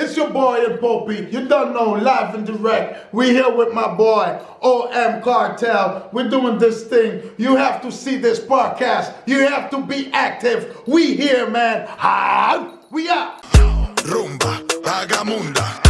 It's your boy and Popey. You don't know, live and direct. We here with my boy, OM Cartel. We're doing this thing. You have to see this podcast. You have to be active. We here, man. We out. Rumba, vagamunda,